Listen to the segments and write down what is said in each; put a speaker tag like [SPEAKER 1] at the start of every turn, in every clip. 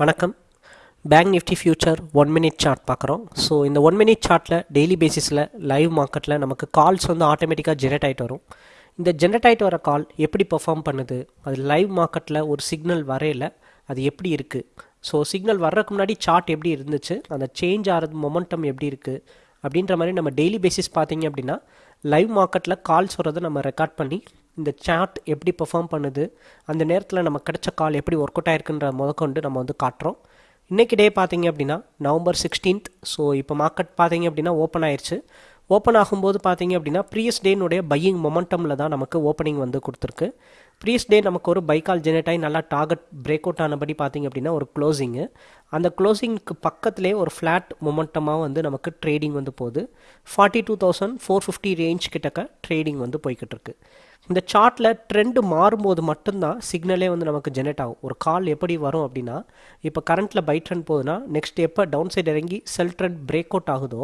[SPEAKER 1] வணக்கம். Bank Nifty future one minute chart பார்க்குறோம். So இந்த ஒன் மினிட் சார்ட்டில் டெய்லி பேசிஸில் லைவ் மார்க்கெட்டில் நமக்கு கால்ஸ் வந்து ஆட்டோமேட்டிக்காக ஜெனரேட் ஆகிட்டு வரும். இந்த ஜென்ரேட் ஆகிட்டு வர கால் எப்படி பெர்ஃபார்ம் பண்ணுது? அது லைவ் மார்க்கெட்டில் ஒரு சிக்னல் வரையில அது எப்படி இருக்குது ஸோ சிக்னல் வர்றதுக்கு முன்னாடி சார்ட் எப்படி இருந்துச்சு? அந்த சேஞ்ச் ஆகிறது மொமெண்டம் எப்படி இருக்குது அப்படின்ற மாதிரி நம்ம டெய்லி பேசிஸ் பார்த்தீங்க அப்படின்னா லைவ் மார்க்கெட்டில் கால்ஸ் வர்றதை நம்ம ரெக்கார்ட் பண்ணி இந்த சார்ட் எப்படி பெர்ஃபார்ம் பண்ணுது அந்த நேரத்தில் நம்ம கிடைச்ச கால் எப்படி ஒர்க் அவுட் ஆயிருக்குன்ற முதற்கொண்டு நம்ம வந்து காட்டுறோம். இன்றைக்கி டே பார்த்தீங்க அப்படின்னா நவம்பர் சிக்ஸ்டீன்த் ஸோ இப்போ மார்க்கெட் பார்த்தீங்க அப்படின்னா ஓப்பன் ஆயிடுச்சு ஓப்பன் ஆகும்போது பார்த்தீங்க அப்படின்னா ப்ரீயஸ் டேனுடைய பையிங் மொமெண்டமில் தான் நமக்கு ஓப்பனிங் வந்து கொடுத்துருக்கு. ப்ரீயஸ் டே நமக்கு ஒரு பைக்கால் ஜெனரேட் ஆகி நல்லா டார்கெட் பிரேக் அவுட் ஆனபடி பார்த்தீங்க அப்படின்னா ஒரு க்ளோசிங்கு அந்த க்ளோசிங்க்கு பக்கத்துலேயே ஒரு ஃப்ளாட் மொமெண்டமாக வந்து நமக்கு ட்ரேடிங் வந்து போகுது. Forty two thousand four fifty range கிட்டக்க ட்ரேடிங் வந்து போய்கிட்டு இருக்குது இந்த சார்ட்டில் ட்ரெண்டு மாறும்போது மட்டும்தான் சிக்னலே வந்து நமக்கு ஜெனரேட் ஆகும். ஒரு கால் எப்படி வரும் அப்படின்னா இப்போ கரண்ட்டில் பை ட்ரெண்ட் போகுதுன்னா நெக்ஸ்ட் எப்போ டவுன் சைடு இறங்கி செல் ட்ரெண்ட் பிரேக் அவுட் ஆகுதோ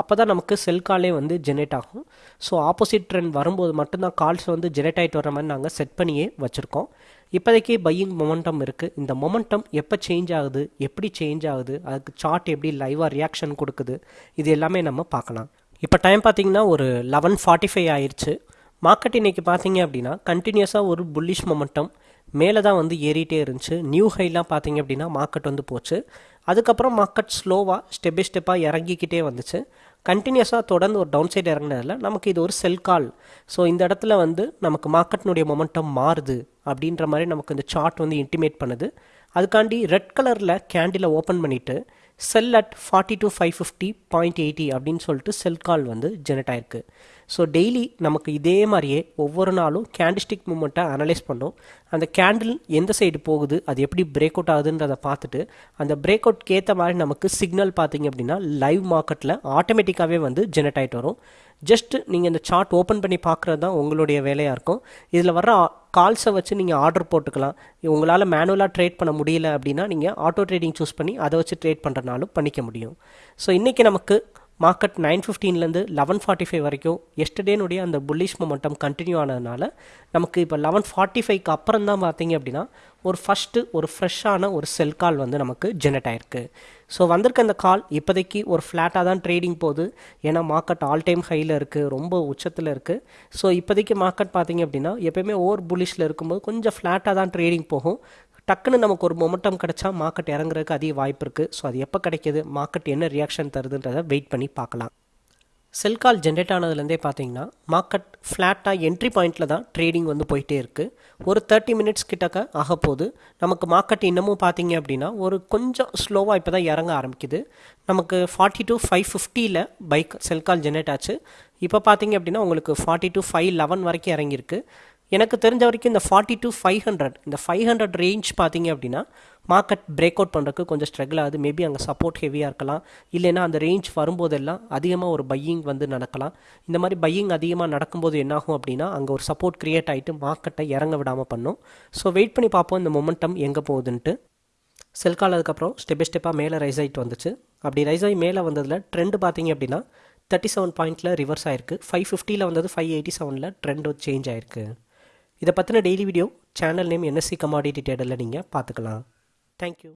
[SPEAKER 1] அப்போ தான் நமக்கு செல் காலே வந்து ஜெனரேட் ஆகும். ஸோ ஆப்போசிட் ட்ரெண்ட் வரும்போது மட்டும்தான் கால்ஸ் வந்து ஜெனரேட் ஆகிட்டு வர மாதிரி நாங்கள் செட் பண்ணியே வச்சுருக்கோம். இப்போதைக்கே பையிங் மொமெண்டம் இருக்குது இந்த மொமெண்டம் எப்போ சேஞ்ச் ஆகுது எப்படி சேஞ்ச் ஆகுது அதுக்கு சார்ட் எப்படி லைவாக ரியாக்ஷன் கொடுக்குது இது எல்லாமே நம்ம பார்க்கலாம். இப்போ டைம் பார்த்தீங்கன்னா ஒரு லெவன் ஃபார்ட்டி ஃபைவ் ஆயிடுச்சு மார்க்கெட் இன்றைக்கி பார்த்தீங்க அப்படின்னா கண்டினியூஸாக ஒரு புல்லிஷ் மொமெண்டம் மேலே தான் வந்து ஏறிட்டே இருந்துச்சு. நியூ ஹைலாம் பார்த்தீங்க அப்படின்னா மார்க்கெட் வந்து போச்சு. அதுக்கப்புறம் மார்க்கெட் ஸ்லோவாக ஸ்டெப் பை ஸ்டெப்பாக இறங்கிக்கிட்டே வந்துச்சு. கண்டினியூஸாக தொடர்ந்து ஒரு டவுன் சைடு இறங்கினதில் நமக்கு இது ஒரு செல் கால் ஸோ இந்த இடத்துல வந்து நமக்கு மார்க்கெட்டினுடைய மொமெண்டம் மாறுது அப்படின்ற மாதிரி நமக்கு இந்த சார்ட் வந்து இன்டிமேட் பண்ணுது. அதுக்காண்டி ரெட் கலரில் கேண்டிலை ஓப்பன் பண்ணிவிட்டு sell at forty two five fifty point eighty அப்படின்னு சொல்லிட்டு செல் கால் வந்து ஜெனரேட் ஆயிருக்கு. ஸோ டெய்லி நமக்கு இதே மாதிரியே ஒவ்வொரு நாளும் கேண்டிஸ்டிக் மூமெண்ட்டை அனலைஸ் பண்ணோம். அந்த கேண்டில் எந்த சைடு போகுது அது எப்படி பிரேக் அவுட் ஆகுதுன்றதை பார்த்துட்டு அந்த பிரேக் அவுட்க்கு ஏற்ற மாதிரி நமக்கு சிக்னல் பார்த்தீங்க அப்படின்னா லைவ் மார்க்கெட்டில் ஆட்டோமேட்டிக்காகவே வந்து ஜெனரேட் ஆகிட்டு வரும். ஜஸ்ட் நீங்கள் இந்த சார்ட் ஓப்பன் பண்ணி பார்க்குறது தான் உங்களுடைய வேலையாக இருக்கும். இதில் வர கால்ஸை வச்சு நீங்கள் ஆர்டர் போட்டுக்கலாம். உங்களால் மேனுவலாக ட்ரேட் பண்ண முடியல அப்படின்னா நீங்கள் ஆட்டோ ட்ரேடிங் சூஸ் பண்ணி அதை வச்சு ட்ரேட் பண்ணுறனாலும் பண்ணிக்க முடியும். ஸோ இன்றைக்கி நமக்கு மார்க்கெட் நைன் ஃபிஃப்டீன்லேருந்து லெவன் ஃபார்ட்டி ஃபைவ் வரைக்கும் எஸ்டர்டேனுடைய அந்த புல்லிஷ் மொமெண்டம் கண்டினியூ ஆனதுனால நமக்கு இப்போ லெவன் ஃபார்ட்டி ஃபைவ்க்கு அப்புறம் தான் பார்த்தீங்க அப்படின்னா ஒரு ஃபஸ்ட்டு ஒரு ஃப்ரெஷ்ஷான ஒரு செல் கால் வந்து நமக்கு ஜெனரேட் ஆயிருக்கு. ஸோ வந்திருக்க அந்த கால் இப்போதைக்கு ஒரு ஃப்ளாட்டாக தான் ட்ரேடிங் போகுது. ஏன்னா மார்க்கெட் ஆல் டைம் ஹையில் இருக்குது ரொம்ப உச்சத்தில் இருக்குது ஸோ இப்போதைக்கு மார்க்கெட் பார்த்தீங்க அப்படின்னா எப்போயுமே ஓவர் புல்லிஷில் இருக்கும்போது கொஞ்சம் ஃப்ளாட்டாக தான் ட்ரேடிங் போகும். டக்குன்னு நமக்கு ஒரு மொமெண்டம் கிடைச்சா மார்க்கெட் இறங்குறதுக்கு அதிக வாய்ப்பு இருக்குது ஸோ அது எப்போ கிடைக்கிது? மார்க்கெட் என்ன ரியாக்ஷன் தருதுன்றதை வெயிட் பண்ணி பார்க்கலாம். செல் கால் ஜென்ரேட் ஆனதுலேருந்தே பார்த்தீங்கன்னா மார்க்கெட் ஃப்ளாட்டாக என்ட்ரி பாயிண்ட்டில் தான் ட்ரேடிங் வந்து போயிட்டே இருக்குது ஒரு தேர்ட்டி மினிட்ஸ் கிட்டக்க ஆக போகுது. நமக்கு மார்க்கெட் இன்னமும் பார்த்தீங்க அப்படின்னா ஒரு கொஞ்சம் ஸ்லோவாக இப்போ தான் இறங்க ஆரம்பிக்குது. நமக்கு ஃபார்ட்டி டு ஃபைவ் ஃபிஃப்டியில் பைக் செல் கால் ஜென்ரேட் ஆச்சு. இப்போ பார்த்தீங்க அப்படின்னா உங்களுக்கு ஃபார்ட்டி டு ஃபைவ் லெவன் வரைக்கும் இறங்கியிருக்கு. எனக்கு தெரிஞ்ச வரைக்கும் இந்த ஃபார்ட்டி டு ஃபைவ் ஹண்ட்ரட் இந்த ஃபைவ் ஹண்ட்ரட் ரேஞ்ச் பார்த்தீங்க அப்படின்னா மார்க்கெட் பிரேக் அவுட் பண்ணுறதுக்கு கொஞ்சம் ஸ்ட்ரகிள் ஆகுது. மேபி அங்கே சப்போர்ட் ஹெவியாக இருக்கலாம். இல்லைன்னா அந்த ரேஞ்ச் வரும்போதெல்லாம் அதிகமாக ஒரு பையிங் வந்து நடக்கலாம். இந்த மாதிரி பையிங் அதிகமாக நடக்கும்போது என்னாகும் அப்படின்னா அங்கே ஒரு சப்போர்ட் க்ரியேட் ஆகிட்டு மார்க்கெட்டை இறங்க விடாமல் பண்ணும். ஸோ வெயிட் பண்ணி பார்ப்போம் இந்த மொமெண்டம் எங்கே போகுதுன்ட்டு. செல் கால் அதுக்கப்புறம் ஸ்டெப் பை ஸ்டெப்பாக மேலே ரைஸ் ஆகிட்டு வந்துச்சு. அப்படி ரைஸ் ஆகி மேலே வந்ததில் ட்ரெண்டு பார்த்தீங்க அப்படின்னா தேர்ட்டி செவன் பாயிண்ட்டில் ரிவர்ஸ் ஆயிருக்கு. ஃபைவ் ஃபிஃப்டியில் வந்தது ஃபைவ் எயிட்டி செவனில் ட்ரெண்ட் சேஞ்ச் ஆயிருக்கு. இதை பற்றின daily video channel name NSC commodity டேடலில் நீங்கள் பார்த்துக்கலாம். Thank you